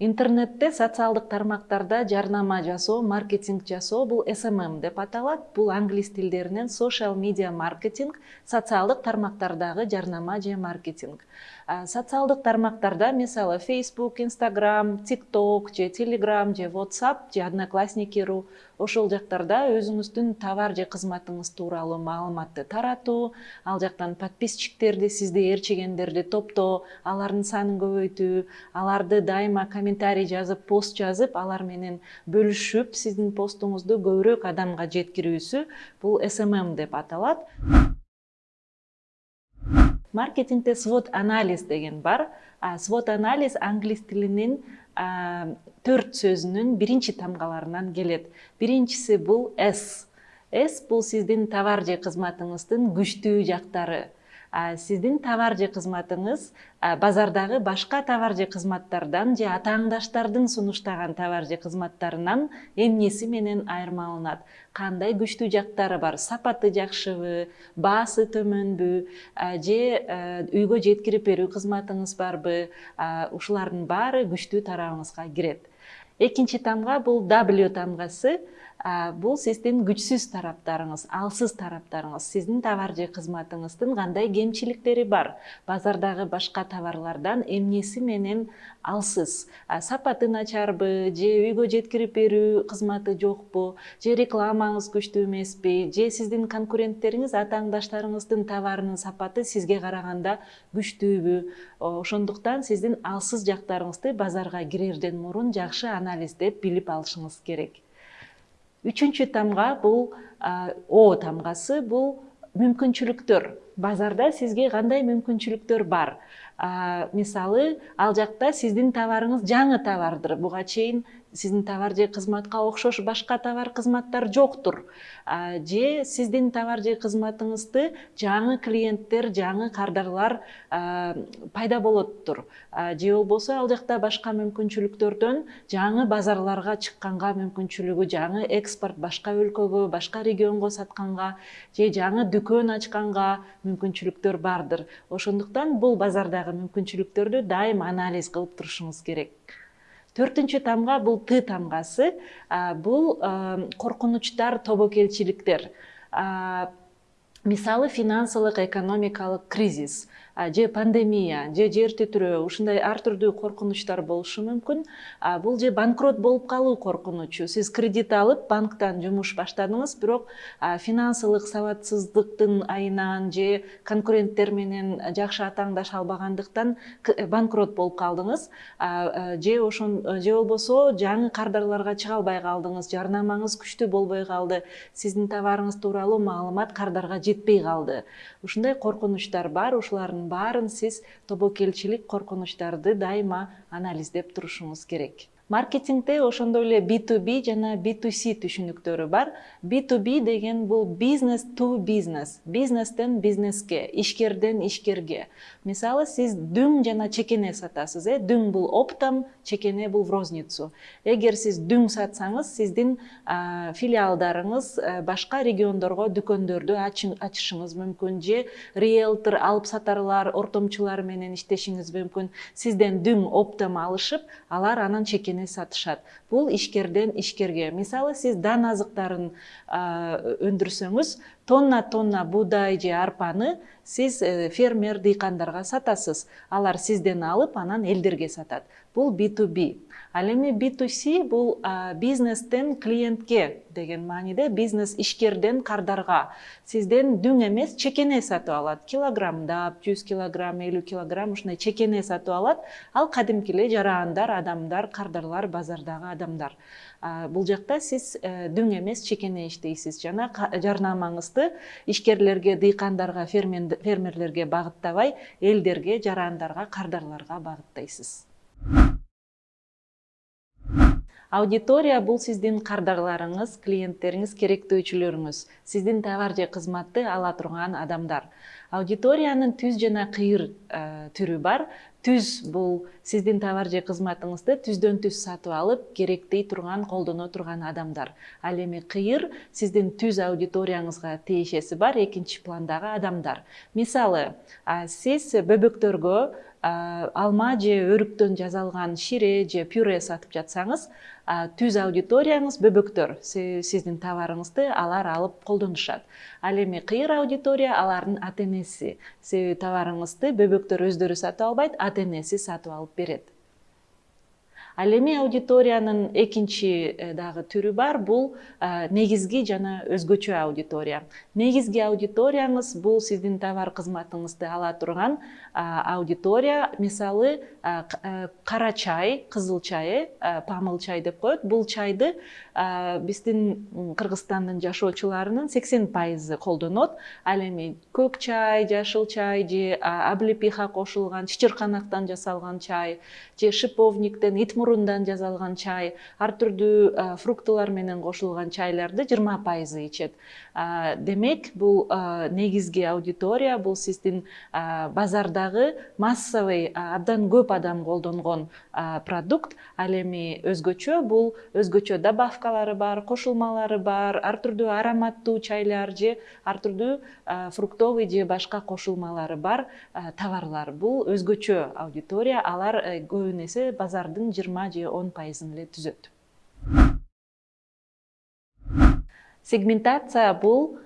интернетте социалдык тармактарда жарнама жасоо маркетинг жасоо бул смм деп аталат. Бул англис тилдеринен social media marketing социалдык тармактардагы жарнама же маркетинг. Социалдык тармактарда мисалы facebook instagram tiktok же telegram же whatsapp же одноклассники.ру ошол жактарда өзүңүздүн товар же кызматыңыз тууралуу маалыматты таратуу ал жактан подписчиктерди сизди ээрчигендерди топтоо алардын санын көбөйтүү аларды дайыма комментарий жазып пост жазып алар менен бөлүшүп сиздин постуңузду көбүрөөк адамга жеткирүүсү бул смм деп аталат. Маркетингде свод анализ деген бар. Свод анализ англис тилинин төрт сөзүнүн биринчи тамгаларынан келет. Биринчиси бул с с бул сиздин товар же кызматыңыздын күчтүү жактары сиздин товар же кызматыңыз базардагы башка товар же кызматтардан же атааңдаштардын сунуштаган товар же кызматтарынан эмнеси менен айырмаланат? Кандай күчтүү жактары бар? Сапаты жакшыбы баасы төмөнбү же үйгө жеткирип берүү кызматыңыз барбы? Ушулардын баары күчтүү тарабыңызга кирет. Экинчи тамга бул w тамгасы бул сиздин күчсүз тараптарыңыз алсыз тараптарыңыз сиздин товар же кызматыңыздын кандай кемчиликтери бар? Базардагы башка товарлардан эмнеси менен алсыз? Сапаты начарбы же үйгө жеткирип берүү кызматы жокпу же рекламаңыз күчтүү эмеспи же сиздин конкуренттериңиз атааңдаштарыңыздын товарынын сапаты сизге караганда күчтүүбү? Ошондуктан сиздин алсыз жактарыңызды базарга кирерден мурун жакшы анализдеп билип алышыңыз керек Үшінші тамға бұл о тамғасы бұл мүмкіншіліктер. Базарда сізге қандай мүмкіншіліктер бар? Мисалы мысалы ал жақта сіздің товарыңыз жаңа товардыр. Бұға чейін, сиздин товар же кызматка окшош башка товар кызматтар жоктур. Же сиздин товар же кызматыңызды жаңы клиенттер жаңы кардарлар пайда болоттур. Же болбосо ал жакта башка мүмкүнчүлүктөрдөн жаңы базарларга чыкканга мүмкүнчүлүгү жаңы экспорт башка өлкөгө башка регионго сатканга же жаңы дүкөн ачканга мүмкүнчүлүктөр бардыр. Ошондуктан бул базардагы мүмкүнчүлүктөрдү дайым анализ кылып турушуңуз керек төртүнчү тамга бул т тамгасы бул коркунучтар тобокелчиликтер. Мисалы финансылык экономикалык кризис же пандемия же жер титирөө ушундай ар түрдүү коркунучтар болушу мүмкүн. Бул же банкрот болуп калуу коркунучу. Сиз кредит алып банктан жумуш баштадыңыз бирок финансылык сабатсыздыктын айынан же конкуренттер менен жакшы атааңдаша албагандыктан банкрот болуп калдыңыз. Же ошон же болбосо жаңы кардарларга чыга албай калдыңыз жарнамаңыз күчтүү болбой калды. Сиздин товарыңыз тууралуу маалымат кардарга жетпей калды. Ушундай коркунучтар бар ушулардын баарын сиз тобокелчилик коркунучтарды дайыма анализдеп турушуңуз керек маркетингде ошондой эле b to b жана b to c түшүнүктөрү бар. b to b деген бул бизнес to бизнес бизнестен бизнеске ишкерден ишкерге. Мисалы сиз дүң жана чекене сатасыз э дүң бул оптом чекене бул в розницу. Эгер сиз дүң сатсаңыз сиздин филиалдарыңыз башка региондорго дүкөндөрдү ачышыңыз мүмкүн же риэлтор алып сатарлар ортомчулар менен иштешиңиз мүмкүн. Сизден дүң оптом алышып алар анан чекене өзіне сатышат бұл ішкерден ішкерге. мысалы сіз дан азықтарын өндірсеңіз тонна тонна буудай же арпаны сиз э, фермер дыйкандарга сатасыз. Алар сизден алып анан элдерге сатат. Бул b to b ал эми b to c бул бизнестен клиентке деген мааниде бизнес ишкерден кардарга. Сизден дүң эмес чекене сатып алат. Килограммдап жүз килограмм элүү килограмм ушундай чекене сатып алат. Ал кадимки эле жарандар адамдар кардарлар базардагы адамдар бул жакта сиз э, дүң эмес чекене иштейсиз жана жарнамаңызды ишкерлерге дыйкандарга фермерлерге багыттабай элдерге жарандарга кардарларга багыттайсыз аудитория бул сиздин кардарларыңыз клиенттериңиз керектөөчүлөрүңүз. Сиздин товар же кызматты ала турган адамдар. Аудиториянын түз жана кыйыр э, түрү бар. Түз бул сиздин товар же кызматыңызды түздөн түз сатып алып керектей турган колдоно турган адамдар. Ал эми кыйыр сиздин түз аудиторияңызга тиешеси бар экинчи пландагы адамдар. Мисалы сиз бөбөктөргө алма же өрүктөн жасалган шире же пюре сатып жатсаңыз түз аудиторияңыз бөбөктөр. Сиздин товарыңызды алар алып колдонушат. Ал эми кыйыр аудитория алардын ата энеси себеби товарыңызды бөбөктөр өздөрү сатып албайт ата энеси сатып алып берет ал эми аудиториянын экинчи э, дагы түрү бар. Бул э, негизги жана өзгөчө аудитория. Негизги аудиторияңыз бул сиздин товар кызматыңызды ала турган аудитория. Мисалы э, кара чай кызыл чай памыл чай деп коет. Бул чайды биздин кыргызстандын жашоочуларынын сексен пайызы колдонот. Ал эми көк чай жашыл чай же облепиха кошулган чычырканактан жасалган чай же шиповниктен ит мурундан жасалган чай ар түрдүү фруктылар менен кошулган чайларды жыйырма пайызы ичет демек бул негизги аудитория бул сиздин базардагы массовый абдан көп адам колдонгон продукт. Ал эми өзгөчө бул өзгөчө добавкалары бар кошулмалары бар ар түрдүү ароматтуу чайлар же ар түрдүү фруктовый же башка кошулмалары бар товарлар. Бул өзгөчө аудитория. Алар э, көбүн эсе базардын жыйырма же он пайызын эле түзөт сегментация бул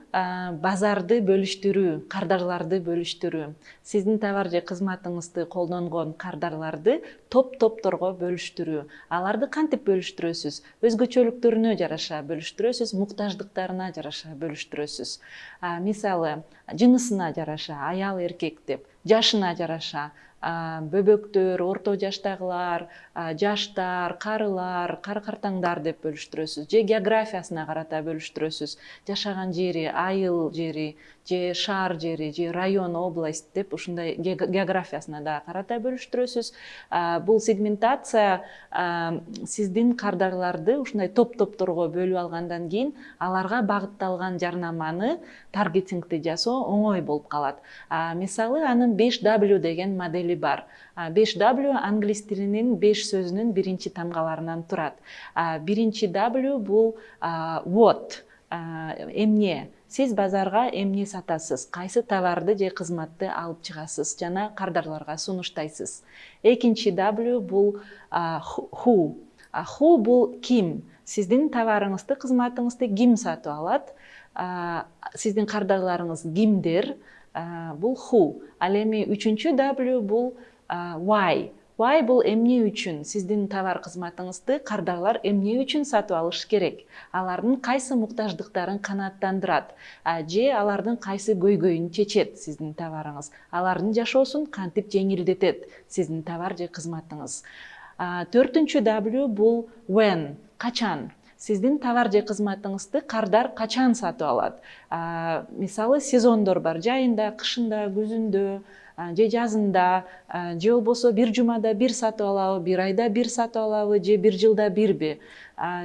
базарды бөлүштүрүү кардарларды бөлүштүрүү. Сиздин товар же кызматыңызды колдонгон кардарларды топ топторго бөлүштүрүү. Аларды кантип бөлүштүрөсүз? Өзгөчөлүктөрүнө жараша бөлүштүрөсүз муктаждыктарына жараша бөлүштүрөсүз? Мисалы жынысына жараша аял эркек деп жашына жараша. Бөбөктөр орто жаштагылар жаштар карылар кары картаңдар деп бөлүштүрөсүз. Же географиясына карата бөлүштүрөсүз. Жашаган жери айыл жери же шаар жери же район область деп ушундай географиясына дагы карата бөлүштүрөсүз. Бул сегментация сиздин кардарларды ушундай топ топторго бөлүп алгандан кийин аларга багытталган жарнаманы таргетингди жасоо оңой болуп калат. Мисалы анын беш w деген модели бар. Беш w англис тилинин беш сөзүнүн биринчи тамгаларынан турат. Биринчи w бул what эмне? Сиз базарга эмне сатасыз? Кайсы товарды же кызматты алып чыгасыз? Жана кардарларга сунуштайсыз? Экинчи w бул who who бул ким? Сиздин товарыңызды кызматыңызды ким сатып алат? Сиздин кардарларыңыз кимдер? Бул who ал эми үчүнчү w бул why why бул эмне үчүн? Сиздин товар кызматыңызды кардарлар эмне үчүн сатып алыш керек? Алардын кайсы муктаждыктарын канааттандырат? Же алардын кайсы көйгөйүн чечет сиздин товарыңыз? Алардын жашоосун кантип жеңилдетет сиздин товар же кызматыңыз? Төртүнчү w бул when качан? Сиздин товар же кызматыңызды кардар качан сатып алат? Мисалы сезондор бар жайында кышында күзүндө же жазында же болбосо бир жумада бир сатып алабы бир айда бир сатып алабы же бир жылда бирби.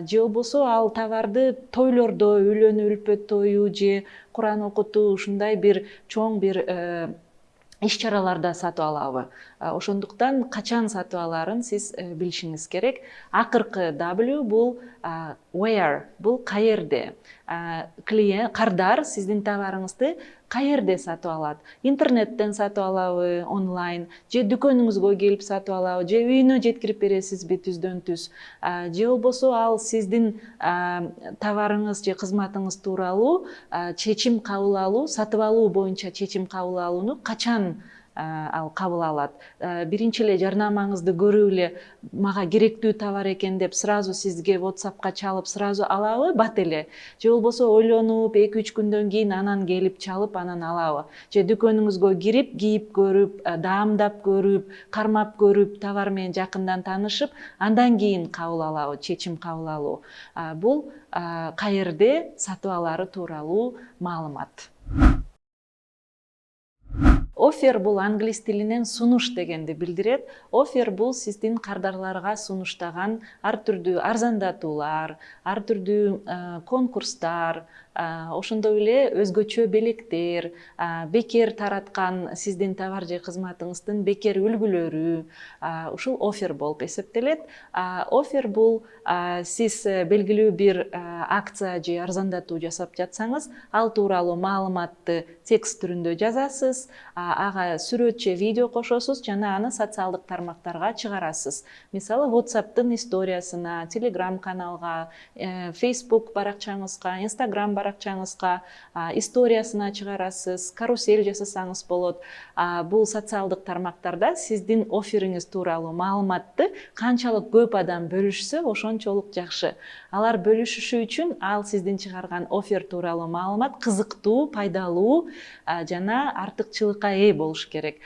Же болбосо ал товарды тойлордо үйлөнүү үлпөт тою же куран окутуу ушундай бир чоң бир э, иш чараларда сатып алабы. Ошондуктан качан сатып алаарын сиз э, билишиңиз керек. Акыркы w бул where бул каерде клиент кардар сиздин товарыңызды каерде сатып алат? Интернеттен сатып алабы онлайн? Же дүкөнүңүзгө келип сатып алабы? Же үйүнө жеткирип бересизби түздөн түз? Же болбосо ал сиздин товарыңыз же кызматыңыз тууралуу чечим кабыл алуу сатып алуу боюнча чечим кабыл алууну качан ал кабыл алат. Биринчи эле жарнамаңызды көрүп эле мага керектүү товар экен деп сразу сизге whatsappка чалып сразу алабы бат эле. Же болбосо ойлонуп эки үч күндөн кийин анан келип чалып анан алабы. Же дүкөнүңүзгө кирип кийип көрүп даамдап көрүп кармап көрүп товар менен жакындан таанышып андан кийин кабыл алабы чечим кабыл алуу. Бул каерде сатып алаары тууралуу маалымат офер бул англис тилинен сунуш дегенди билдирет. Офер бул сиздин кардарларга сунуштаган ар түрдүү арзандатуулар ар түрдүү конкурстар ошондой эле өзгөчө белектер бекер тараткан сиздин товар же кызматыңыздын бекер үлгүлөрү ушул офер болуп эсептелет. Офер бул сиз э, белгилүү бир акция же арзандатуу жасап жатсаңыз ал тууралуу маалыматты текст түрүндө жазасыз ага сүрөт же видео кошосуз жана аны социалдык тармактарга чыгарасыз. Мисалы whatsappтын историясына telegram каналга э, facebook баракчаңызга instagram баракчаңызга историясына чыгарасыз карусель жасасаңыз болот. Бул социалдык тармактарда сиздин оффериңиз тууралуу маалыматты канчалык көп адам бөлүшсө ошончолук жакшы. Алар бөлүшүшү үчүн ал сиздин чыгарган оффер тууралуу маалымат кызыктуу пайдалуу жана артыкчылыкка ээ болуш керек.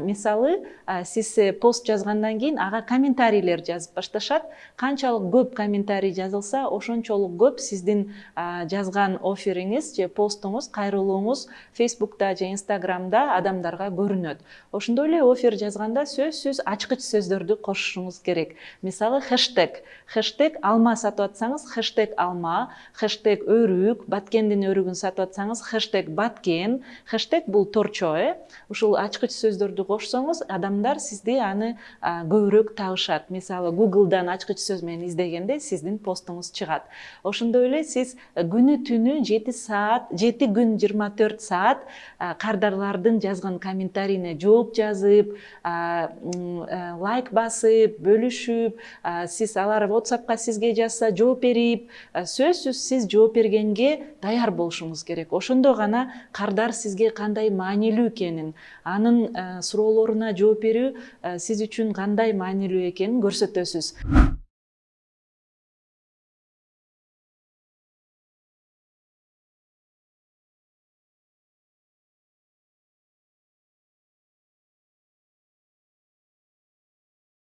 Мисалы сиз пост жазгандан кийин ага комментарийлер жазып башташат. Канчалык көп комментарий жазылса ошончолук көп сиздин жазган оффериңиз же постуңуз кайрылууңуз фейсбукта же инстаграмда адамдарга көрүнөт. Ошондой эле оффер жазганда сөзсүз ачкыч сөздөрдү кошушуңуз керек. Мисалы хештег хештег алма сатып атсаңыз хештег алма хештег өрүк баткендин өрүгүн сатып атсаңыз хештег баткен хештег бул торчо э ушул ачкыч сөздөрдү кошсоңуз адамдар сизди аны көбүрөөк табышат мисалы гуглдан ачкыч сөз менен издегенде сиздин постуңуз чыгат. Ошондой эле сиз күнү түнү жети саат жети күн жыйырма төрт саат кардарлардын жазган комментарийине жооп жазып лайк басып бөлүшүп сиз алар whatsappка сизге жазса жооп берип сөзсүз сиз жооп бергенге даяр болушуңуз керек. Ошондо гана кардар сизге кандай маанилүү экенин анын суроолоруна жооп берүү сиз үчүн кандай маанилүү экенин көрсөтөсүз